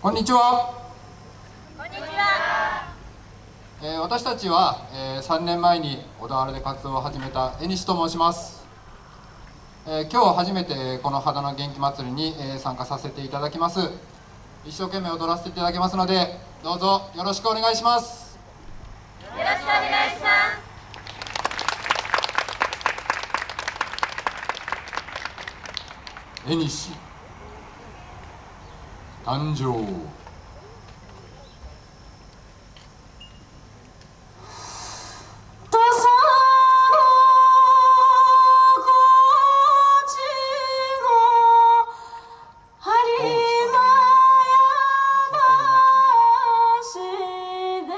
こんにちは。こんにちは。えー私たちは、えー3年前に小田原で活動を始めた江西と申します、えー今日初めてこの肌の元気祭りに、えー参加させていただきます。一生懸命踊らせていただきますのでどうぞよろしくお願いします。よろしくお願いします。江西誕生。土佐の高知の播磨屋橋で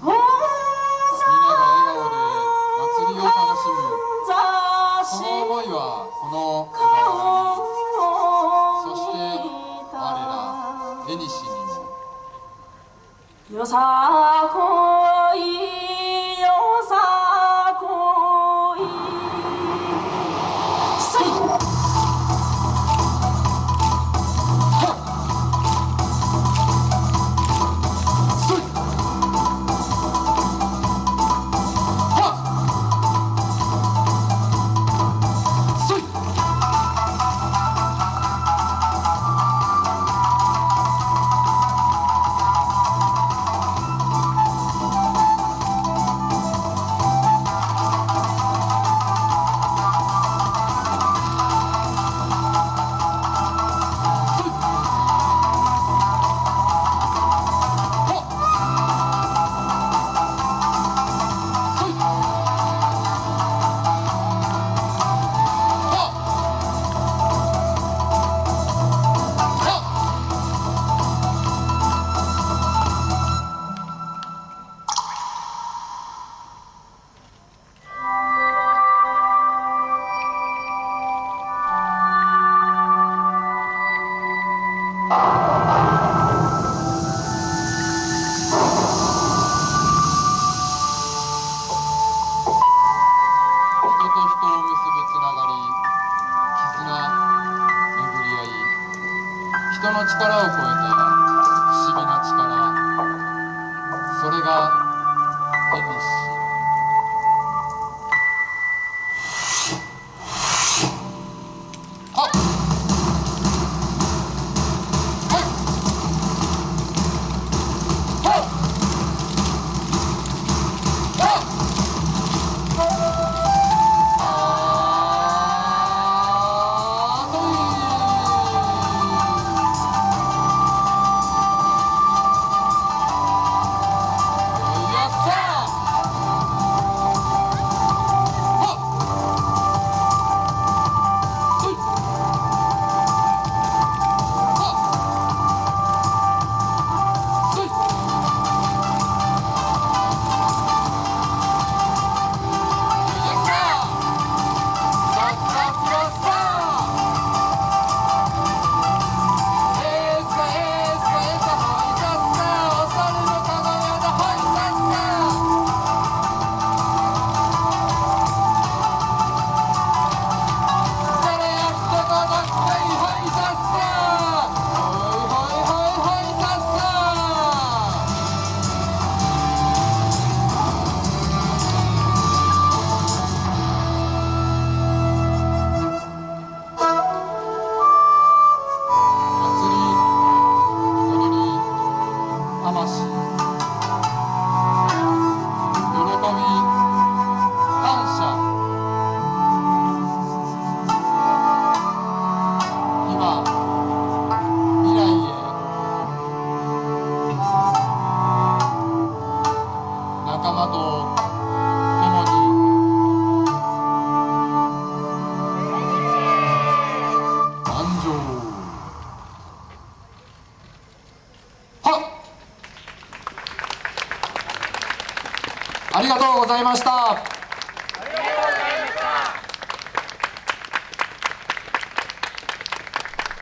みんなが笑顔で祭りを楽しむ。その思いはこのら江西にもよさこの力を超えた不思議な力。それが縁西はありがとうございました。